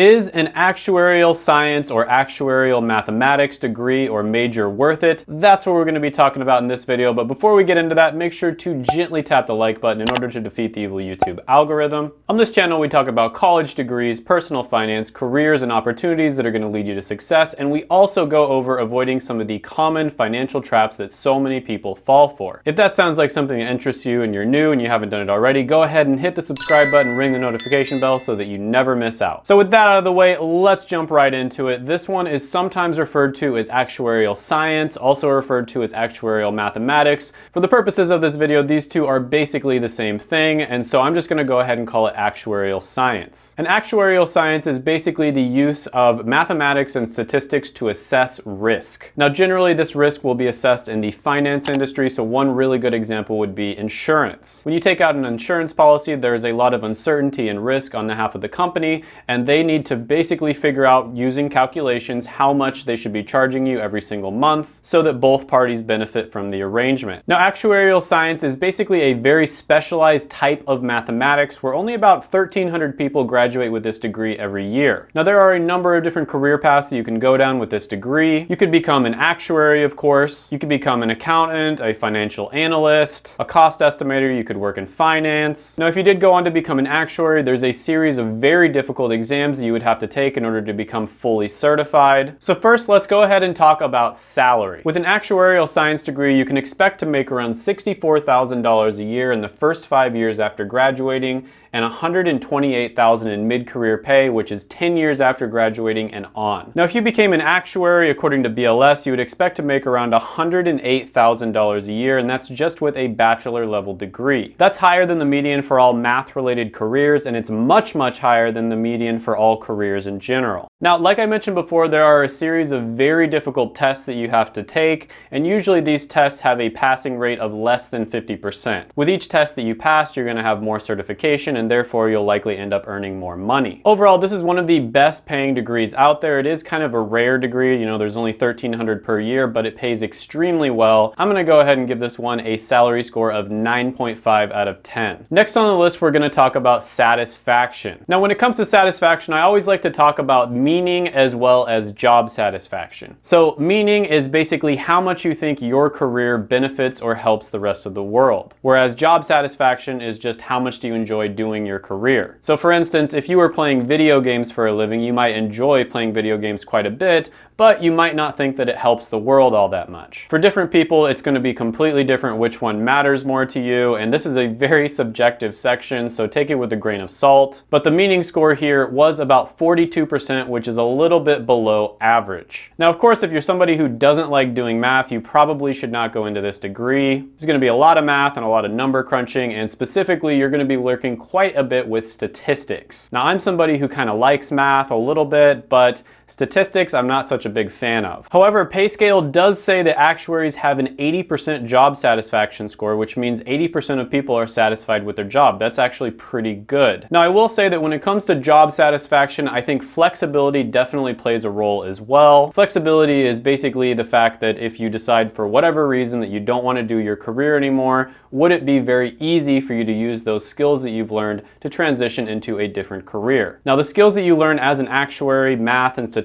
Is an actuarial science or actuarial mathematics degree or major worth it? That's what we're going to be talking about in this video, but before we get into that, make sure to gently tap the like button in order to defeat the evil YouTube algorithm. On this channel, we talk about college degrees, personal finance, careers, and opportunities that are going to lead you to success, and we also go over avoiding some of the common financial traps that so many people fall for. If that sounds like something that interests you and you're new and you haven't done it already, go ahead and hit the subscribe button, ring the notification bell so that you never miss out. So with that out of the way, let's jump right into it. This one is sometimes referred to as actuarial science, also referred to as actuarial mathematics. For the purposes of this video, these two are basically the same thing, and so I'm just gonna go ahead and call it actuarial science. An actuarial science is basically the use of mathematics and statistics to assess risk. Now, generally this risk will be assessed in the finance industry, so one really good example would be insurance. When you take out an insurance policy, there's a lot of uncertainty and risk on the behalf of the company, and they need to basically basically figure out using calculations how much they should be charging you every single month so that both parties benefit from the arrangement. Now actuarial science is basically a very specialized type of mathematics where only about 1,300 people graduate with this degree every year. Now there are a number of different career paths that you can go down with this degree. You could become an actuary of course, you could become an accountant, a financial analyst, a cost estimator, you could work in finance. Now if you did go on to become an actuary, there's a series of very difficult exams you would have to take in order to become fully certified. So first, let's go ahead and talk about salary. With an actuarial science degree, you can expect to make around $64,000 a year in the first five years after graduating and 128,000 in mid-career pay, which is 10 years after graduating and on. Now, if you became an actuary, according to BLS, you would expect to make around $108,000 a year, and that's just with a bachelor level degree. That's higher than the median for all math-related careers, and it's much, much higher than the median for all careers in general. Now, like I mentioned before, there are a series of very difficult tests that you have to take, and usually these tests have a passing rate of less than 50%. With each test that you pass, you're gonna have more certification, and therefore you'll likely end up earning more money. Overall, this is one of the best paying degrees out there. It is kind of a rare degree, you know, there's only 1300 per year, but it pays extremely well. I'm gonna go ahead and give this one a salary score of 9.5 out of 10. Next on the list, we're gonna talk about satisfaction. Now, when it comes to satisfaction, I always like to talk about meaning as well as job satisfaction. So meaning is basically how much you think your career benefits or helps the rest of the world. Whereas job satisfaction is just how much do you enjoy doing your career. So for instance, if you were playing video games for a living, you might enjoy playing video games quite a bit, but you might not think that it helps the world all that much. For different people, it's gonna be completely different which one matters more to you, and this is a very subjective section, so take it with a grain of salt. But the meaning score here was about 42%, which is a little bit below average. Now, of course, if you're somebody who doesn't like doing math, you probably should not go into this degree. There's gonna be a lot of math and a lot of number crunching, and specifically, you're gonna be working quite a bit with statistics. Now, I'm somebody who kind of likes math a little bit, but Statistics, I'm not such a big fan of. However, PayScale does say that actuaries have an 80% job satisfaction score, which means 80% of people are satisfied with their job. That's actually pretty good. Now, I will say that when it comes to job satisfaction, I think flexibility definitely plays a role as well. Flexibility is basically the fact that if you decide for whatever reason that you don't want to do your career anymore, would it be very easy for you to use those skills that you've learned to transition into a different career? Now, the skills that you learn as an actuary, math, and statistics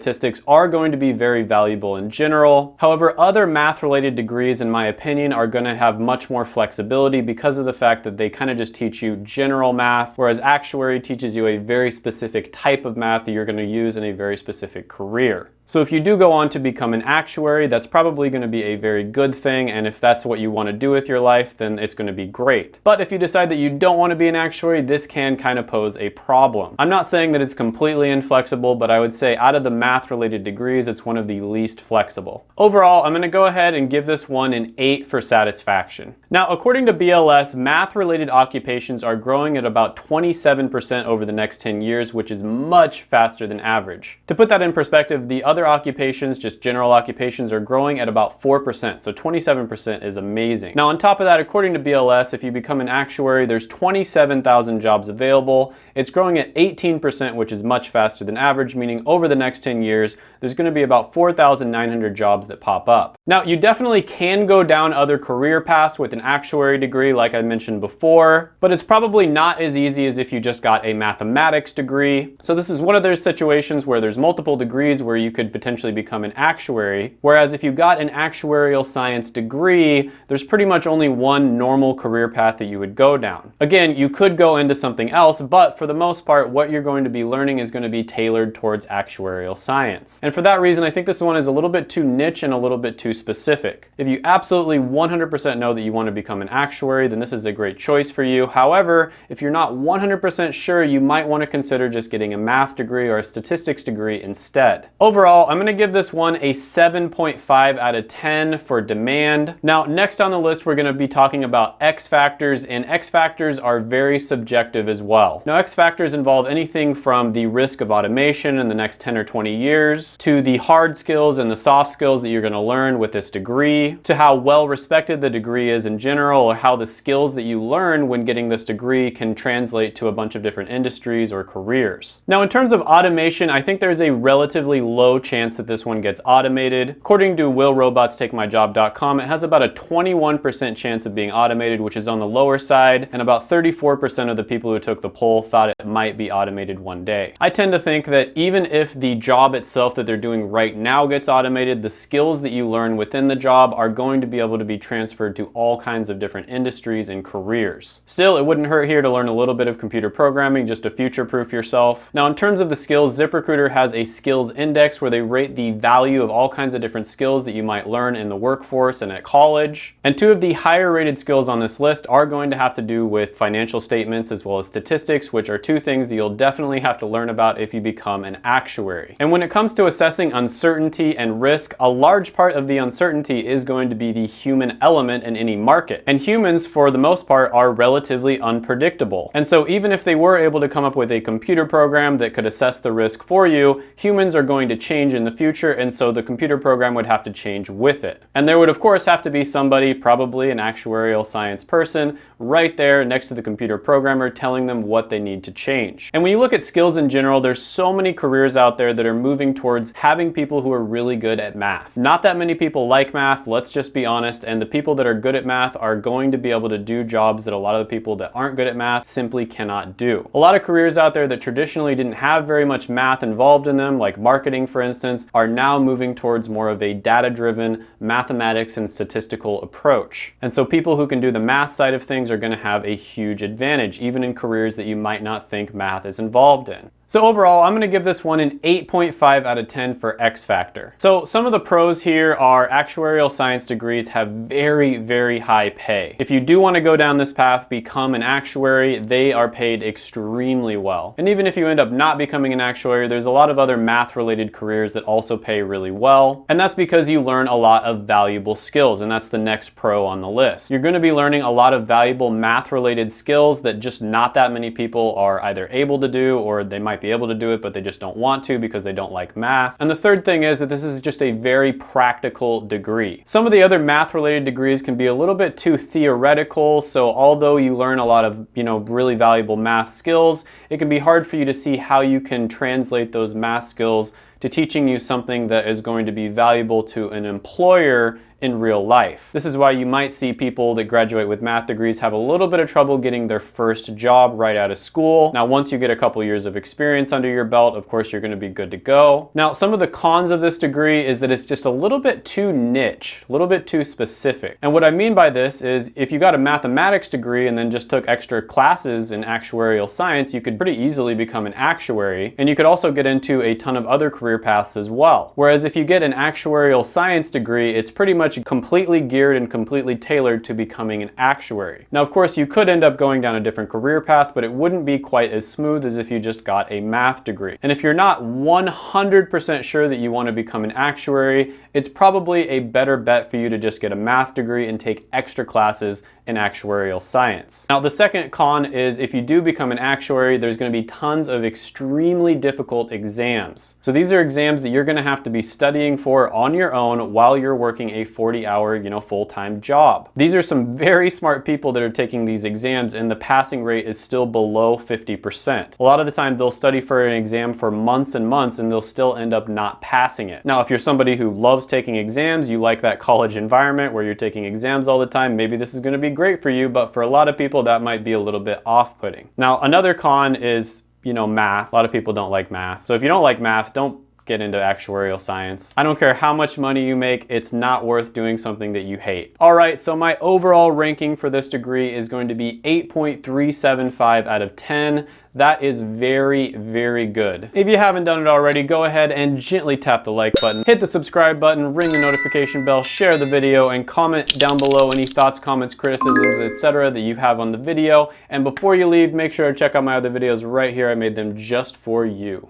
are going to be very valuable in general. However, other math-related degrees, in my opinion, are going to have much more flexibility because of the fact that they kind of just teach you general math, whereas actuary teaches you a very specific type of math that you're going to use in a very specific career. So if you do go on to become an actuary, that's probably going to be a very good thing, and if that's what you want to do with your life, then it's going to be great. But if you decide that you don't want to be an actuary, this can kind of pose a problem. I'm not saying that it's completely inflexible, but I would say out of the math-related degrees, it's one of the least flexible. Overall, I'm going to go ahead and give this one an 8 for satisfaction. Now, according to BLS, math-related occupations are growing at about 27% over the next 10 years, which is much faster than average. To put that in perspective, the other other occupations, just general occupations, are growing at about 4%, so 27% is amazing. Now on top of that, according to BLS, if you become an actuary, there's 27,000 jobs available. It's growing at 18%, which is much faster than average, meaning over the next 10 years, there's gonna be about 4,900 jobs that pop up. Now, you definitely can go down other career paths with an actuary degree like I mentioned before, but it's probably not as easy as if you just got a mathematics degree. So this is one of those situations where there's multiple degrees where you could potentially become an actuary, whereas if you got an actuarial science degree, there's pretty much only one normal career path that you would go down. Again, you could go into something else, but for the most part, what you're going to be learning is going to be tailored towards actuarial science. And for that reason, I think this one is a little bit too niche and a little bit too specific. If you absolutely 100% know that you want to become an actuary, then this is a great choice for you. However, if you're not 100% sure, you might want to consider just getting a math degree or a statistics degree instead. Overall, I'm going to give this one a 7.5 out of 10 for demand. Now, next on the list, we're to be talking about X factors, and X factors are very subjective as well. Now, X factors involve anything from the risk of automation in the next 10 or 20 years, to the hard skills and the soft skills that you're to learn with this degree, to how well respected the degree is in general, or how the skills that you learn when getting this degree can translate to a bunch of different industries or careers. Now, in terms of automation, I think there's a relatively low chance that this one gets automated. According to willrobotstakemyjob.com, it has about a 21% chance of being automated, which is on the lower side, and about 34% of the people who took the poll thought it might be automated one day. I tend to think that even if the job itself that they're doing right now gets automated, the skills that you learn within the job are going to be able to be transferred to all kinds of different industries and careers. Still, it wouldn't hurt here to learn a little bit of computer programming just to future-proof yourself. Now, in terms of the skills, ZipRecruiter has a skills index where they rate the value of all kinds of different skills that you might learn in the workforce and at college. And two of the higher rated skills on this list are going to have to do with financial statements as well as statistics, which are two things that you'll definitely have to learn about if you become an actuary. And when it comes to assessing uncertainty and risk, a large part of the uncertainty is going to be the human element in any market. And humans, for the most part, are relatively unpredictable. And so even if they were able to come up with a computer program that could assess the risk for you, humans are going to change in the future, and so the computer program would have to change with it. And there would of course have to be somebody, probably an actuarial science person, right there next to the computer programmer telling them what they need to change. And when you look at skills in general, there's so many careers out there that are moving towards having people who are really good at math. Not that many people like math, let's just be honest, and the people that are good at math are going to be able to do jobs that a lot of the people that aren't good at math simply cannot do. A lot of careers out there that traditionally didn't have very much math involved in them, like marketing for instance, are now moving towards more of a data-driven mathematics and statistical approach. And so people who can do the math side of things are gonna have a huge advantage, even in careers that you might not think math is involved in. So overall, I'm gonna give this one an 8.5 out of 10 for X Factor. So some of the pros here are actuarial science degrees have very, very high pay. If you do wanna go down this path, become an actuary, they are paid extremely well. And even if you end up not becoming an actuary, there's a lot of other math related careers that also pay really well. And that's because you learn a lot of valuable skills, and that's the next pro on the list. You're gonna be learning a lot of valuable math related skills that just not that many people are either able to do or they might be able to do it, but they just don't want to because they don't like math. And the third thing is that this is just a very practical degree. Some of the other math related degrees can be a little bit too theoretical. So although you learn a lot of, you know, really valuable math skills, it can be hard for you to see how you can translate those math skills to teaching you something that is going to be valuable to an employer in real life. This is why you might see people that graduate with math degrees have a little bit of trouble getting their first job right out of school. Now, once you get a couple years of experience under your belt, of course, you're gonna be good to go. Now, some of the cons of this degree is that it's just a little bit too niche, a little bit too specific. And what I mean by this is if you got a mathematics degree and then just took extra classes in actuarial science, you could pretty easily become an actuary. And you could also get into a ton of other career paths as well. Whereas if you get an actuarial science degree, it's pretty much completely geared and completely tailored to becoming an actuary. Now, of course, you could end up going down a different career path, but it wouldn't be quite as smooth as if you just got a math degree. And if you're not 100% sure that you want to become an actuary, it's probably a better bet for you to just get a math degree and take extra classes in actuarial science. Now the second con is if you do become an actuary, there's gonna be tons of extremely difficult exams. So these are are exams that you're gonna have to be studying for on your own while you're working a 40 hour, you know, full-time job. These are some very smart people that are taking these exams and the passing rate is still below 50%. A lot of the time they'll study for an exam for months and months and they'll still end up not passing it. Now, if you're somebody who loves taking exams, you like that college environment where you're taking exams all the time, maybe this is gonna be great for you, but for a lot of people that might be a little bit off-putting. Now, another con is you know, math. A lot of people don't like math. So if you don't like math, don't get into actuarial science. I don't care how much money you make, it's not worth doing something that you hate. All right, so my overall ranking for this degree is going to be 8.375 out of 10. That is very, very good. If you haven't done it already, go ahead and gently tap the like button, hit the subscribe button, ring the notification bell, share the video, and comment down below any thoughts, comments, criticisms, etc. that you have on the video. And before you leave, make sure to check out my other videos right here. I made them just for you.